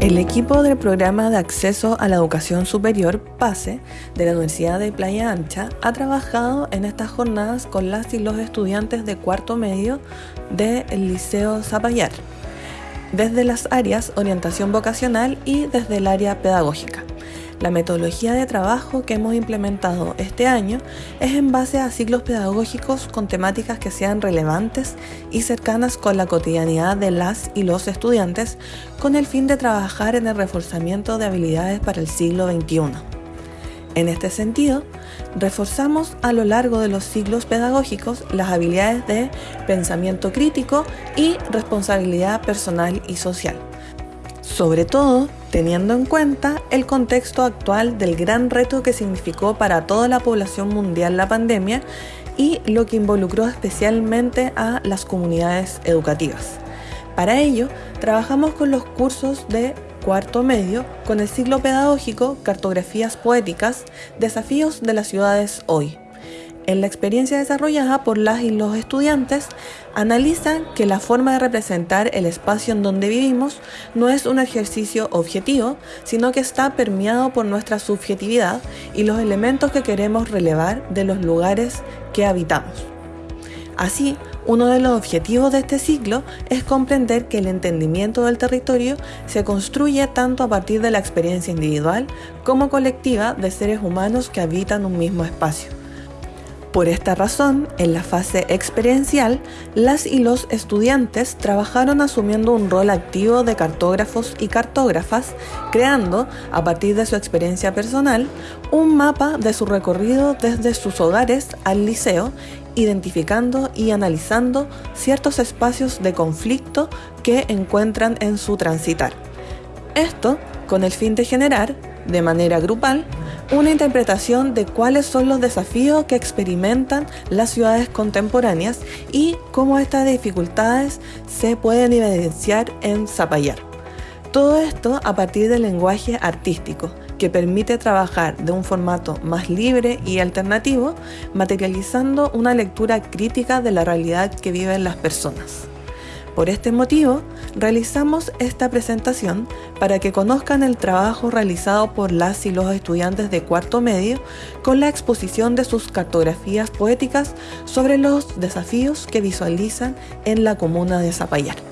El equipo del Programa de Acceso a la Educación Superior, PASE, de la Universidad de Playa Ancha, ha trabajado en estas jornadas con las y los estudiantes de cuarto medio del Liceo Zapallar, desde las áreas orientación vocacional y desde el área pedagógica. La metodología de trabajo que hemos implementado este año es en base a ciclos pedagógicos con temáticas que sean relevantes y cercanas con la cotidianidad de las y los estudiantes con el fin de trabajar en el reforzamiento de habilidades para el siglo XXI. En este sentido, reforzamos a lo largo de los ciclos pedagógicos las habilidades de pensamiento crítico y responsabilidad personal y social. Sobre todo, teniendo en cuenta el contexto actual del gran reto que significó para toda la población mundial la pandemia y lo que involucró especialmente a las comunidades educativas. Para ello, trabajamos con los cursos de cuarto medio con el ciclo pedagógico Cartografías Poéticas, Desafíos de las Ciudades Hoy. En la experiencia desarrollada por las y los estudiantes, analizan que la forma de representar el espacio en donde vivimos no es un ejercicio objetivo, sino que está permeado por nuestra subjetividad y los elementos que queremos relevar de los lugares que habitamos. Así, uno de los objetivos de este ciclo es comprender que el entendimiento del territorio se construye tanto a partir de la experiencia individual como colectiva de seres humanos que habitan un mismo espacio. Por esta razón, en la fase experiencial, las y los estudiantes trabajaron asumiendo un rol activo de cartógrafos y cartógrafas, creando, a partir de su experiencia personal, un mapa de su recorrido desde sus hogares al liceo, identificando y analizando ciertos espacios de conflicto que encuentran en su transitar. Esto con el fin de generar, de manera grupal, una interpretación de cuáles son los desafíos que experimentan las ciudades contemporáneas y cómo estas dificultades se pueden evidenciar en Zapallar. Todo esto a partir del lenguaje artístico, que permite trabajar de un formato más libre y alternativo, materializando una lectura crítica de la realidad que viven las personas. Por este motivo, realizamos esta presentación para que conozcan el trabajo realizado por las y los estudiantes de cuarto medio con la exposición de sus cartografías poéticas sobre los desafíos que visualizan en la comuna de Zapallar.